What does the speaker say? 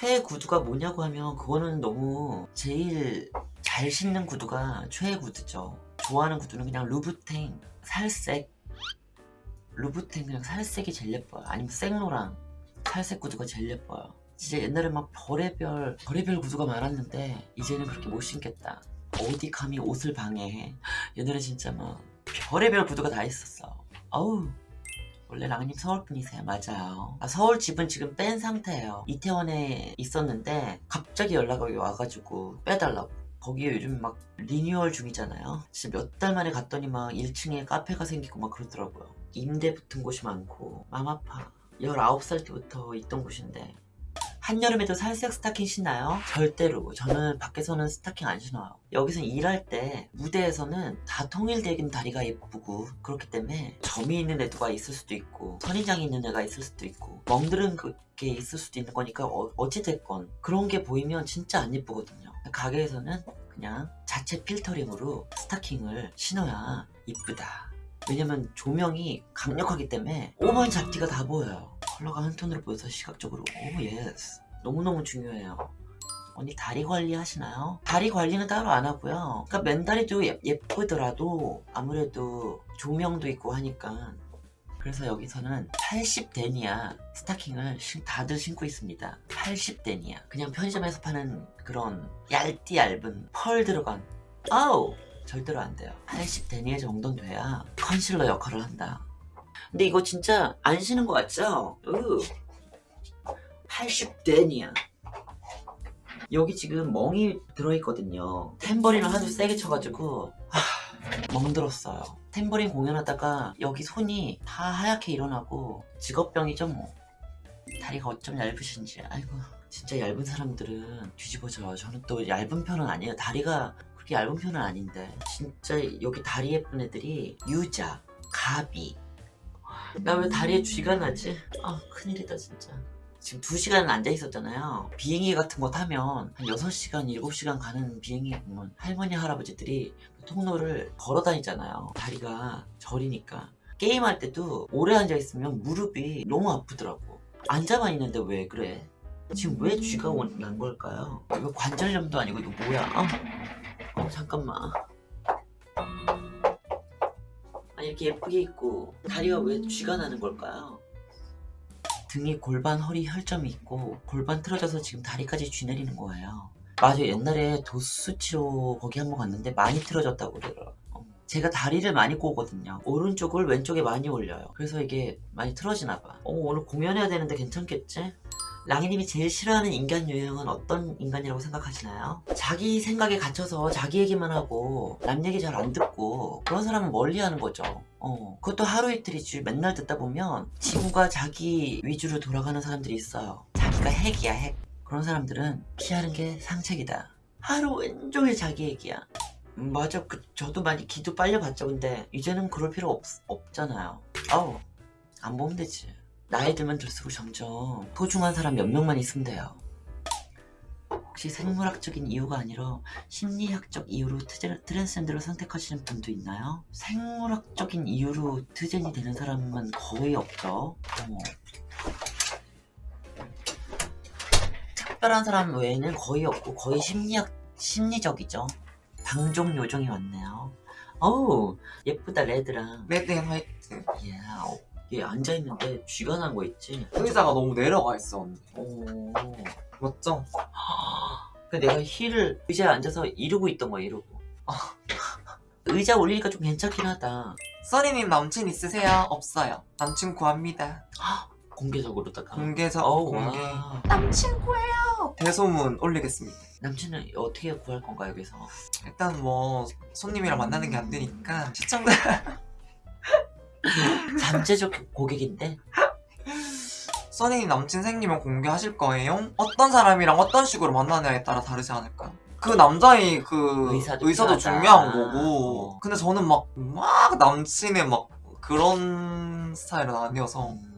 최애 구두가 뭐냐고 하면 그거는 너무 제일 잘 신는 구두가 최애 구두죠. 좋아하는 구두는 그냥 루브탱 살색. 루브탱 그냥 살색이 제일 예뻐요. 아니면 생로랑 살색 구두가 제일 예뻐요. 진짜 옛날에 막 별의별 별의별 구두가 많았는데 이제는 그렇게 못 신겠다. 어디 감히 옷을 방해해? 옛날에 진짜 막 별의별 구두가 다 있었어. 어우 원래 랑님 서울 분이세요. 맞아요. 아, 서울 집은 지금 뺀 상태예요. 이태원에 있었는데 갑자기 연락이 와가지고 빼달라고. 거기에 요즘 막 리뉴얼 중이잖아요. 진짜 몇 달 만에 갔더니 막 1층에 카페가 생기고 막 그러더라고요. 임대 붙은 곳이 많고 맘 아파. 19살 때부터 있던 곳인데 한여름에도 살색 스타킹 신나요? 절대로. 저는 밖에서는 스타킹 안 신어요. 여기서 일할 때 무대에서는 다 통일되긴 다리가 예쁘고 그렇기 때문에 점이 있는 애가 있을 수도 있고 선인장이 있는 애가 있을 수도 있고 멍들은 게 있을 수도 있는 거니까 어, 어찌됐건 그런 게 보이면 진짜 안 예쁘거든요. 가게에서는 그냥 자체 필터링으로 스타킹을 신어야 이쁘다. 왜냐면 조명이 강력하기 때문에 오만 잡티가 다 보여요 컬러가 한 톤으로 보여서 시각적으로 oh yes. 너무너무 중요해요. 언니 다리 관리 하시나요? 다리 관리는 따로 안 하고요. 그러니까 맨다리도 예, 예쁘더라도 아무래도 조명도 있고 하니까. 그래서 여기서는 80데니아 스타킹을 신- 다들 신고 있습니다. 80데니아. 그냥 편의점에서 파는 그런 얇디 얇은 펄 들어간. 아우! 절대로 안 돼요. 80데니아 정도는 돼야 컨실러 역할을 한다 근데 이거 진짜 안 신은 것 같죠? 으. 80데니아 여기 지금 멍이 들어있거든요. 탬버린을 하도 세게 쳐가지고 하, 멍들었어요. 탬버린 공연하다가 여기 손이 다 하얗게 일어나고 직업병이죠 뭐. 다리가 어쩜 얇으신지. 아이고 진짜 얇은 사람들은 뒤집어져요. 저는 또 얇은 편은 아니에요. 다리가 그렇게 얇은 편은 아닌데. 진짜 여기 다리 예쁜 애들이 유자, 가비 나 왜 다리에 쥐가 나지? 아 큰일이다 진짜 지금 2시간 앉아 있었잖아요 비행기 같은 거 타면 한 6시간, 7시간 가는 비행기 보면 할머니, 할아버지들이 통로를 걸어 다니잖아요 다리가 저리니까 게임할 때도 오래 앉아 있으면 무릎이 너무 아프더라고 앉아만 있는데 왜 그래? 지금 왜 쥐가 온- 난 걸까요? 이거 관절염도 아니고 이거 뭐야? 어, 어 잠깐만 이렇게 예쁘게 입고 다리가 왜 쥐가 나는 걸까요? 등에 골반, 허리 혈점이 있고 골반 틀어져서 지금 다리까지 쥐 내리는 거예요. 맞아요. 옛날에 도수 치료 거기 한 번 갔는데 많이 틀어졌다고 그러더라고요. 어. 제가 다리를 많이 꼬거든요. 오른쪽을 왼쪽에 많이 올려요. 그래서 이게 많이 틀어지나 봐. 어, 오늘 공연해야 되는데 괜찮겠지? 랑이님이 제일 싫어하는 인간 유형은 어떤 인간이라고 생각하시나요? 자기 생각에 갇혀서 자기 얘기만 하고 남 얘기 잘 안 듣고 그런 사람은 멀리하는 거죠. 어, 그것도 하루 이틀이지 맨날 듣다 보면 지구가 자기 위주로 돌아가는 사람들이 있어요. 자기가 핵이야 핵. 그런 사람들은 피하는 게 상책이다. 하루 왼종일 자기 얘기야. 음, 맞아. 그, 저도 많이 기도 빨려 봤죠. 근데 이제는 그럴 필요 없, 없잖아요. 아우 안 보면 되지. 나이 들면 들수록 점점 소중한 사람 몇 명만 있으면 돼요. 혹시 생물학적인 이유가 아니라 심리학적 이유로 트랜스젠더를 선택하시는 분도 있나요? 생물학적인 이유로 트젠이 되는 사람은 거의 없죠. 어머. 특별한 사람 외에는 거의 없고 거의 심리학 심리적이죠. 방종 요정이 왔네요. 어우 예쁘다 red랑 red and white 이야 얘 앉아있는데 쥐가 난 거 있지? 의자가 너무 내려가 있어 언니 오. 맞죠? 그 내가 힐을 의자에 앉아서 이러고 있던 거야 이러고 의자 올리니까 좀 괜찮긴 하다 써니님 남친 있으세요? 없어요 남친 구합니다 공개적으로다가 공개적 어우, 공개 와. 남친 구해요 대소문 올리겠습니다 남친은 어떻게 구할 건가 여기서 일단 뭐 손님이랑 만나는 게 안 되니까 시청자 잠재적 고객인데 써니님 남친 생기면 공개하실 거예요? 어떤 사람이랑 어떤 식으로 만나냐에 따라 다르지 않을까요? 그 남자의 그 의사도 의사도. 중요한 거고 어. 근데 저는 막 막 남친의 막 그런 스타일은 아니어서 음,